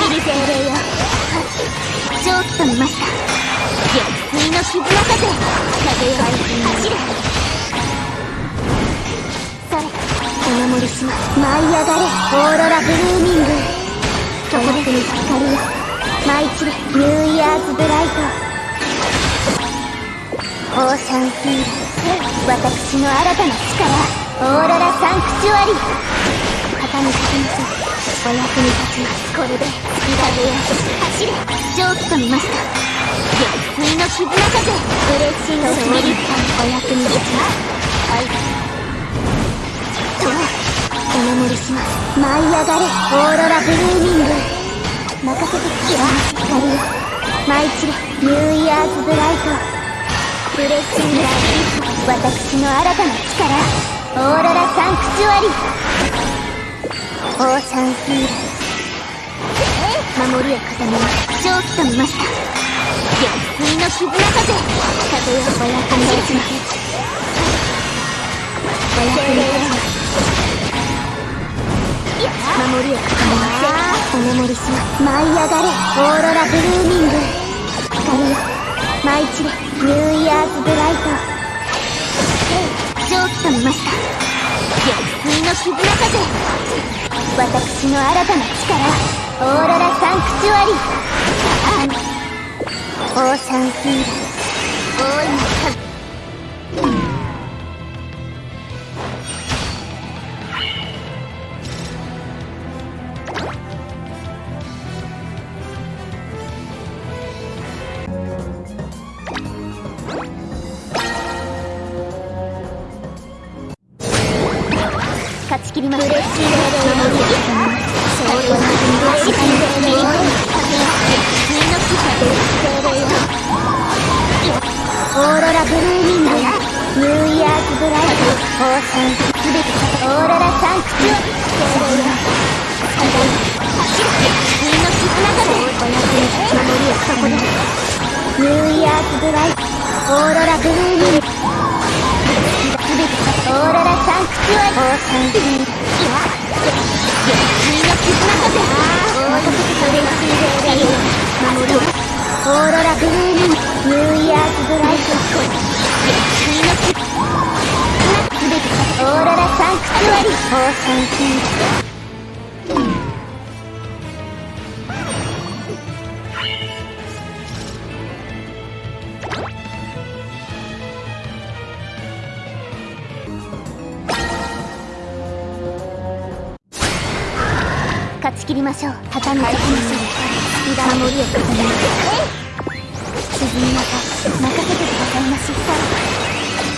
きり精霊よ蒸気と見ました月水の絆風風よ走れそれお守りします舞い上がれオーロラブルーミングそこで光よ舞い散れニューイヤーズブライトオーシャンヒール私の新たな力オーロラサンクチュアリ旗に立ちましょうお役に立ちますこれで痛げよ走れ蒸気と見ました月水の絆風嬉しいのスピリットお役に立ちますはいとお守りします舞い上がれオーロラブルーミング任せてきよ光よ舞い散れニューイヤーズブライト嬉しいの私の新たな力オーロラサンクチュアリオーシャンヒール守りを固め蒸気と見ました。月水の絆風風よお役に立ちますお役に立ちます守りを固めますお守りします舞い上がれオーロラブルーミング光よ舞い散れニューイヤーズブライト蒸気と見ました。月水の絆風私の新たな力オーロラサンクチュアリ。オーシャンヒー。ル大いな切りました嬉しい守りを固めます勝利を走りにの木精霊よオーロラブルーミングニューイヤーズブライトオーシャンすべてオーロラサンクチュア精霊よ走る水の絆風お役に守りをそこでニューイヤーズブライトオーロラブルーミングーロラサンクチュアリオーシャンヒールいや月水の絆風大任せ嬉しい霊霊守るオーロラブルーミンニューイヤーズブライト月水の絆すべてオーロラサンクチュアリオー。切りましょう。畳みかけましょうスピーダー守りを固めます沈みなさい任せてくださいまし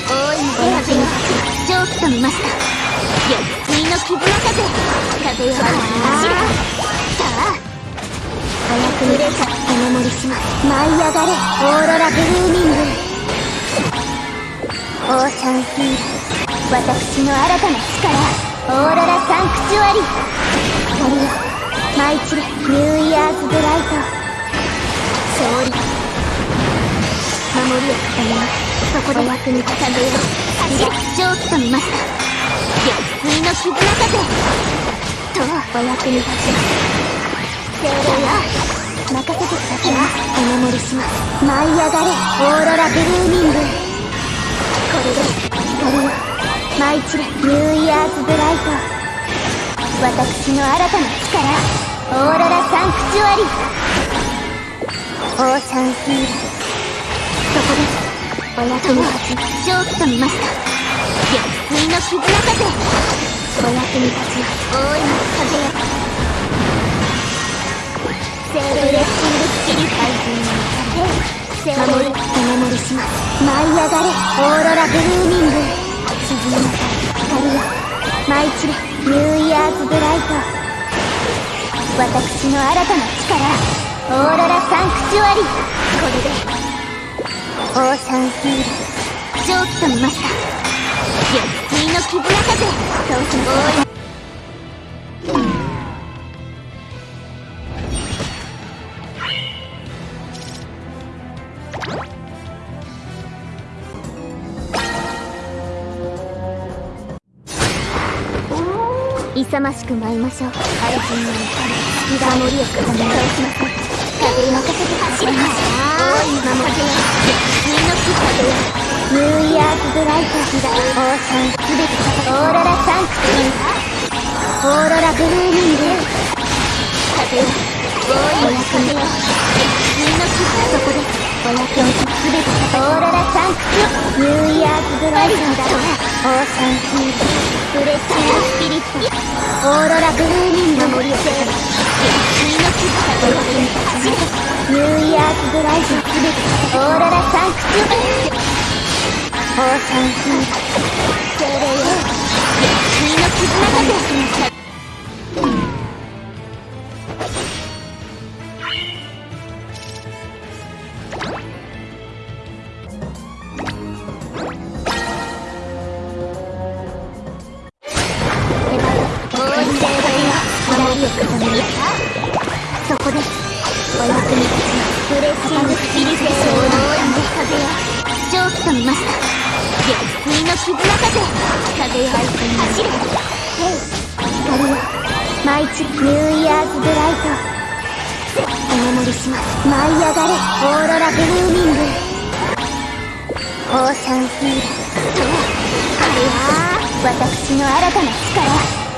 大い。にお役に立ち蒸気と見ました月水の絆風風よ走れさあお役に立ちお守りします舞い上がれオーロラブルーミングオーシャンヒール私の新たな力オーロラサンクチュアリ光よ舞い散れニューイヤーズブライト勝利。守りを固めますそこで役に立たねよ。走れ蒸気と見ました。月水の絆風とお役に立ちます。精霊よ。任せてください。お守りします。舞い上がれ。オーロラブルーミング。これで光よ舞い散れニューイヤーズブライト私の新たな力。オーロラサンクチュアリ。オーシャンヒールそこですお役に立ち蒸気と見ました。月水の絆風お役に立ち大いな風よ。セーブレッシングスキリ怪人の守りお守りします。舞い上がれオーロラブルーミング。沈みなさい。光よ。舞い散れ。ニューイヤーズブライト。私の新たな力オーロラサンクチュアリこれで。オー。シャンヒール蒸気と見ました月水の絆風倒します勇ましく舞いましょうアルジンの怒り火守りを固め倒しません風に任せて走ります大い守りよ月の木風よニューイヤーズブライト火がオーシャンすべてオーロラサンクスオーロラブルーミング風よ大い風よ月の木そこですお役をすべてオーロラサンクチュニューイヤーズドライトだオーシャンヒールフレッシュスピリットオーロラブルーミング森を制限水の傷がお役に立ちニューイヤーズドライトすべてオーロラサンクチュオーシャンヒール精霊よ水の絆がて絆風風よ走れヘイ光よ舞い散るニューイヤーズドライトお守りします舞い上がれオーロラブルーミングオーシャンヒール風よ私の新たな力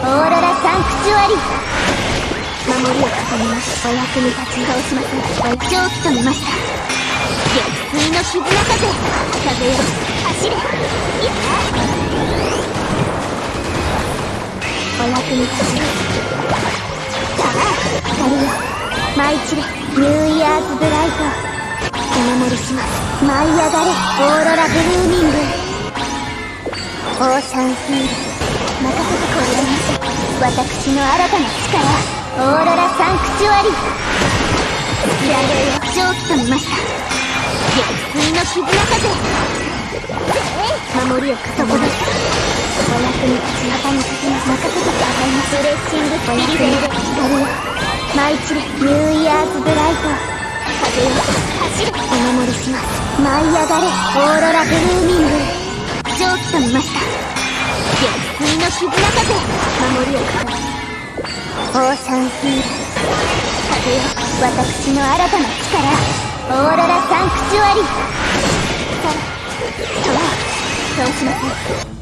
オーロラサンクチュアリ守りを固めます。お役に立ち倒しません蒸気と見ました。月水の絆風風よ走れいやお役に立ちさあ光よ舞い散れニューイヤーズブライトお守りします舞い上がれオーロラブルーミングオーシャンヒール任せ。てこれでます私の新たな力オーロラサンクチュアリスラレよ蒸気と見ました月水の絆風守りを固めますお役に立ち旗に立ちます任せてくださいますレッシングスピリベル光よ舞い散れニューイヤーズブライト風よ走れお守りします舞い上がれオーロラブルーミング蒸気と見ました月水の絆風守りを固めオーシャンヒール風よ私の新たな力オーロラサンクチュアリ。倒しません